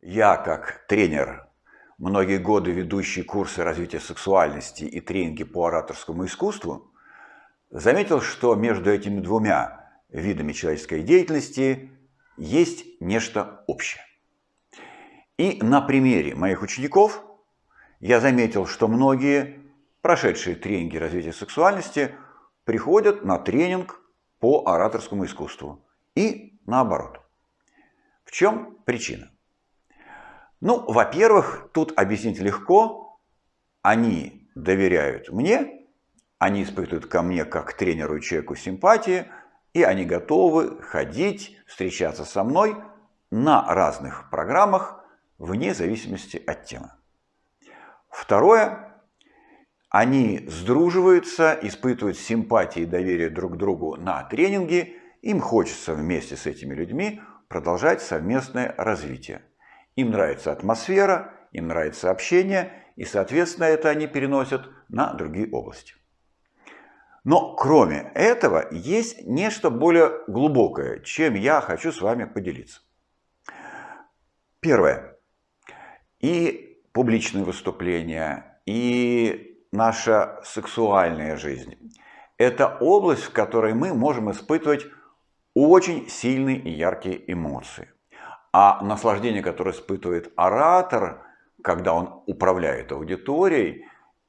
Я, как тренер, многие годы ведущий курсы развития сексуальности и тренинги по ораторскому искусству, заметил, что между этими двумя видами человеческой деятельности есть нечто общее. И на примере моих учеников я заметил, что многие, прошедшие тренинги развития сексуальности, приходят на тренинг по ораторскому искусству и наоборот. В чем причина? Ну, во-первых, тут объяснить легко. Они доверяют мне, они испытывают ко мне как тренеру и человеку симпатии, и они готовы ходить, встречаться со мной на разных программах вне зависимости от темы. Второе, они сдруживаются, испытывают симпатии и доверие друг к другу на тренинге, им хочется вместе с этими людьми продолжать совместное развитие. Им нравится атмосфера, им нравится общение, и, соответственно, это они переносят на другие области. Но кроме этого есть нечто более глубокое, чем я хочу с вами поделиться. Первое. И публичные выступления, и наша сексуальная жизнь – это область, в которой мы можем испытывать очень сильные и яркие эмоции. А наслаждение, которое испытывает оратор, когда он управляет аудиторией,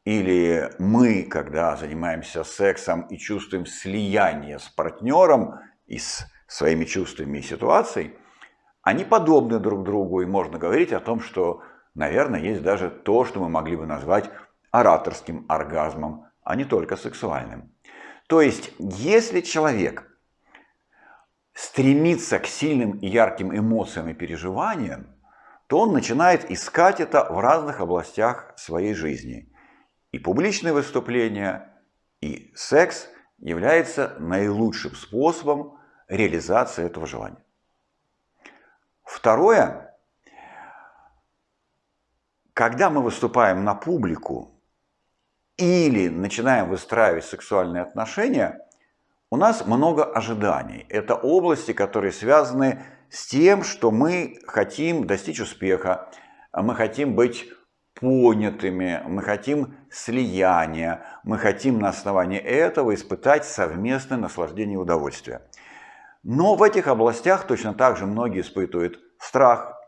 или мы, когда занимаемся сексом и чувствуем слияние с партнером и с своими чувствами и ситуацией, они подобны друг другу, и можно говорить о том, что, наверное, есть даже то, что мы могли бы назвать ораторским оргазмом, а не только сексуальным. То есть, если человек стремится к сильным и ярким эмоциям и переживаниям, то он начинает искать это в разных областях своей жизни. И публичные выступления, и секс является наилучшим способом реализации этого желания. Второе, когда мы выступаем на публику или начинаем выстраивать сексуальные отношения – у нас много ожиданий. Это области, которые связаны с тем, что мы хотим достичь успеха, мы хотим быть понятыми, мы хотим слияния, мы хотим на основании этого испытать совместное наслаждение и удовольствие. Но в этих областях точно так же многие испытывают страх,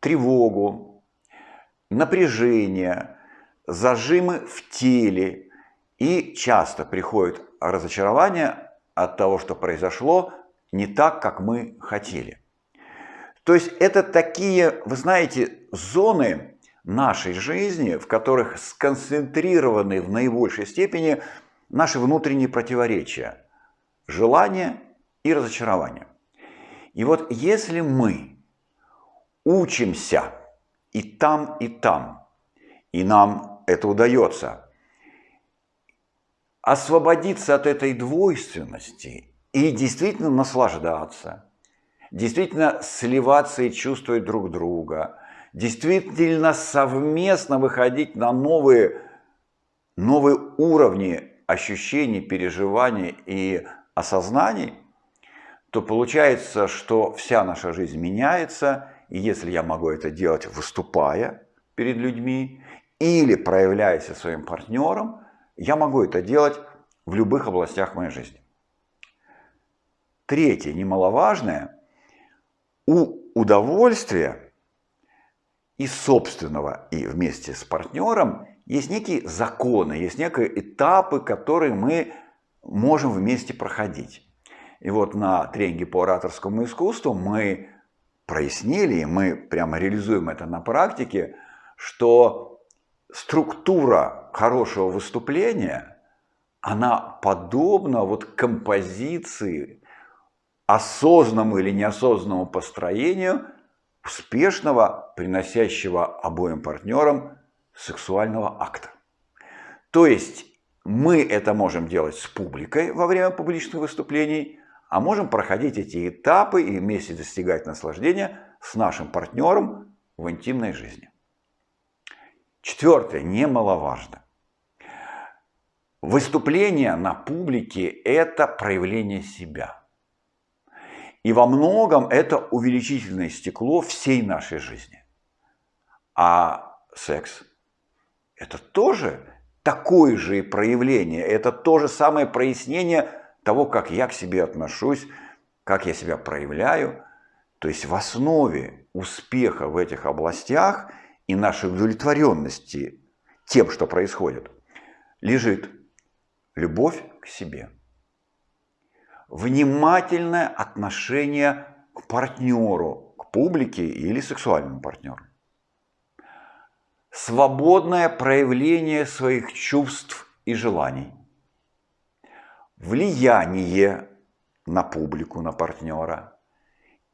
тревогу, напряжение, зажимы в теле и часто приходят разочарование от того, что произошло, не так, как мы хотели. То есть это такие, вы знаете, зоны нашей жизни, в которых сконцентрированы в наибольшей степени наши внутренние противоречия, желание и разочарование. И вот если мы учимся и там, и там, и нам это удается – освободиться от этой двойственности и действительно наслаждаться, действительно сливаться и чувствовать друг друга, действительно совместно выходить на новые, новые уровни ощущений, переживаний и осознаний, то получается, что вся наша жизнь меняется, и если я могу это делать, выступая перед людьми или проявляясь со своим партнером – я могу это делать в любых областях моей жизни. Третье, немаловажное, у удовольствия и собственного, и вместе с партнером есть некие законы, есть некие этапы, которые мы можем вместе проходить. И вот на тренинге по ораторскому искусству мы прояснили, и мы прямо реализуем это на практике, что структура хорошего выступления, она подобна вот композиции, осознанному или неосознанному построению успешного, приносящего обоим партнерам сексуального акта. То есть мы это можем делать с публикой во время публичных выступлений, а можем проходить эти этапы и вместе достигать наслаждения с нашим партнером в интимной жизни. Четвертое, немаловажно. Выступление на публике – это проявление себя. И во многом это увеличительное стекло всей нашей жизни. А секс – это тоже такое же проявление, это то же самое прояснение того, как я к себе отношусь, как я себя проявляю. То есть в основе успеха в этих областях и нашей удовлетворенности тем, что происходит, лежит любовь к себе. Внимательное отношение к партнеру, к публике или сексуальному партнеру. Свободное проявление своих чувств и желаний. Влияние на публику, на партнера.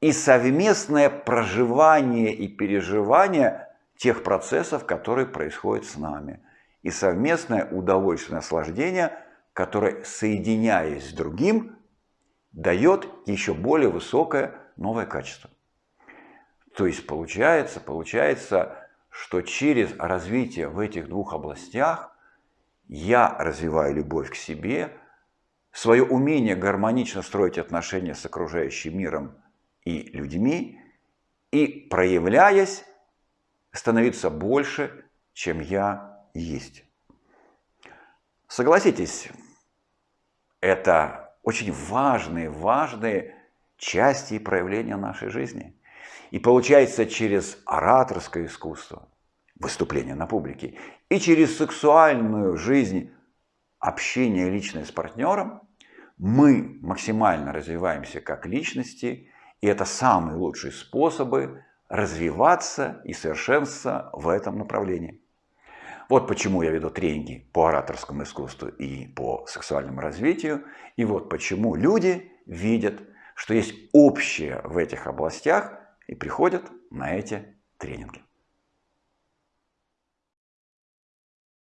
И совместное проживание и переживание тех процессов, которые происходят с нами. И совместное удовольствие, наслаждение, которое, соединяясь с другим, дает еще более высокое новое качество. То есть получается, получается, что через развитие в этих двух областях я развиваю любовь к себе, свое умение гармонично строить отношения с окружающим миром и людьми, и проявляясь, становиться больше, чем я есть. Согласитесь, это очень важные, важные части и проявления нашей жизни. И получается через ораторское искусство, выступление на публике, и через сексуальную жизнь, общение личное с партнером, мы максимально развиваемся как личности, и это самые лучшие способы развиваться и совершенствоваться в этом направлении. Вот почему я веду тренинги по ораторскому искусству и по сексуальному развитию. И вот почему люди видят, что есть общее в этих областях и приходят на эти тренинги.